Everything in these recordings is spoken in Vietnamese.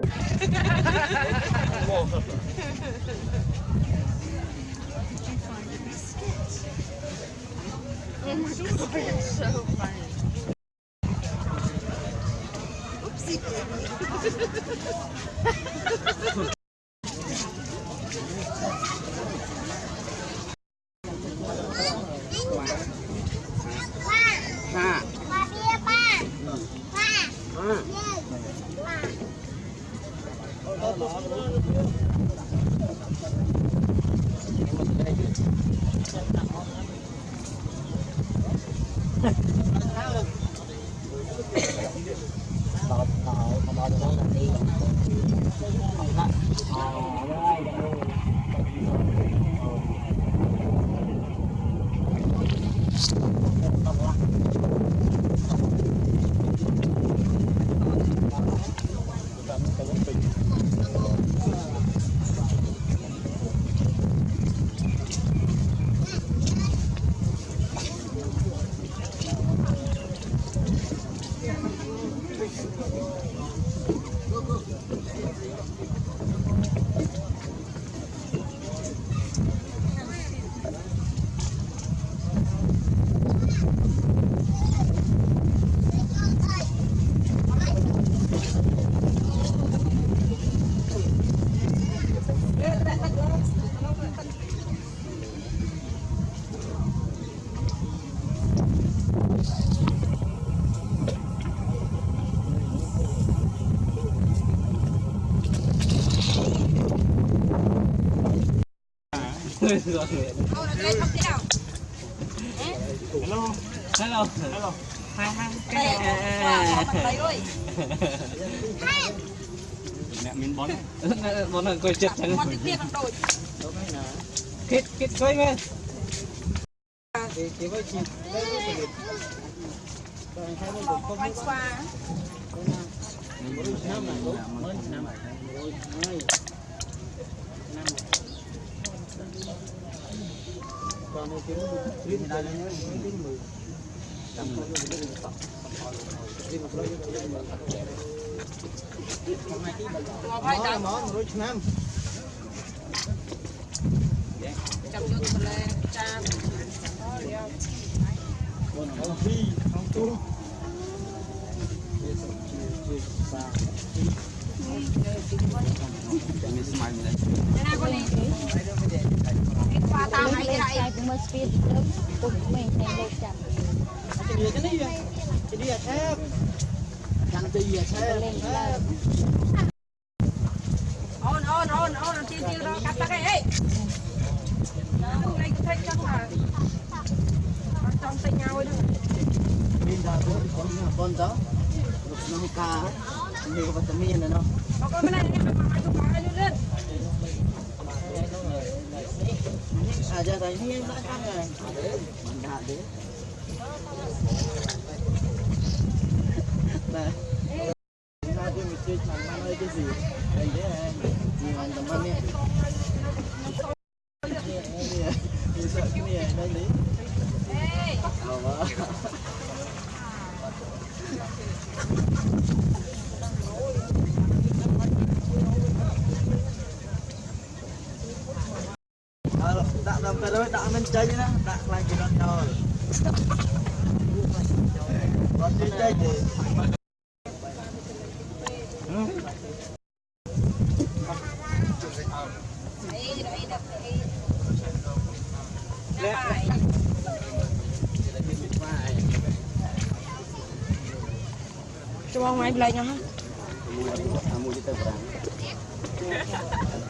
It's so funny. Oopsie baby. lot of Hello. Hello. Hai hai cái này. Mẹ miếng bón. Bón là coi chết thằng. Kết kết coi mẹ. Cái cái với chị. Đây có thể. Đây hai bên cũng không có. Mới năm này, mới năm này ទៅពុកមេតែលោកចាប់ Jadi ya ini ya. Jadi ya chef. Yang jadi ya chef. លេងឡើង អូនអូនអូនអូនទីទីរកកាត់តាគេអេថ្ងៃទៅចឹងហ่าអត់ on on on on tiêu tiêu đó cắt tắc ấy hôm nay tôi thấy chắc là trong tay nhau ấy đâu mình đã có con con đó. nó ca mình có vitamin nữa đâu Aja tadi yang tak kan. Mana ada. Nah. Nah, dia mesti macam mana sih. Dan dia dengan teman ya. Besok ni ya. Dan ni. Allah. Kalau tak sampai lewat tak mencari lah, tak lagi nak tahu. Waktu jadi. Chuông máy lấy nhau ha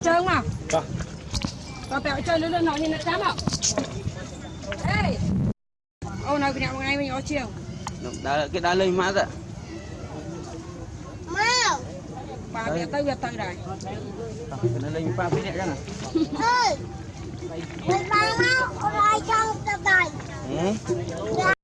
chơi không nào? Và bẹo chơi lớn lớn nó như nó dám ạ ê! Ô nói cái nào ngày mình có chiều. Đã cái đã lên má rồi ប៉ាវាទៅវាទៅដែរនៅលេងប៉ាពីរនាក់ចឹងហ៎មិនបានមកអត់ឲ្យចង់ទៅដែរហ៎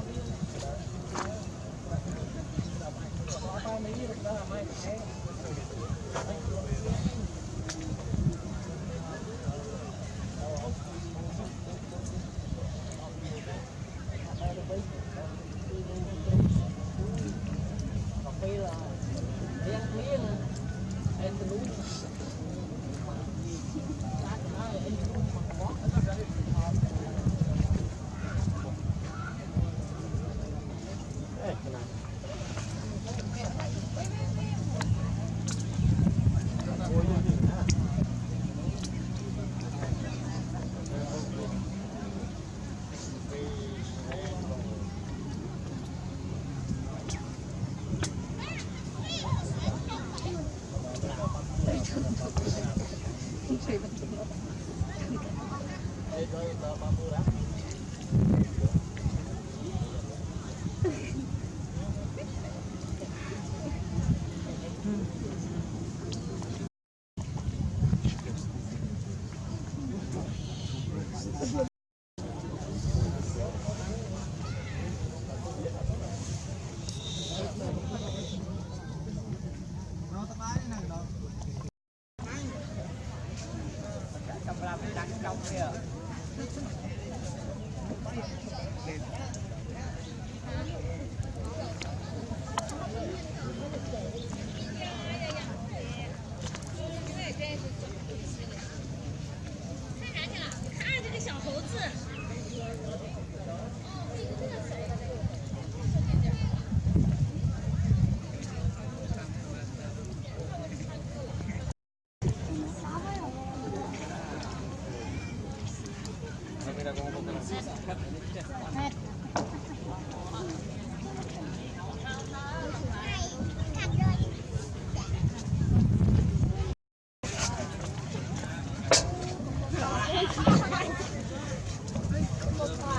没事儿，大妈，没事。Hãy subscribe cho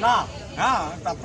con. Nào, à, tập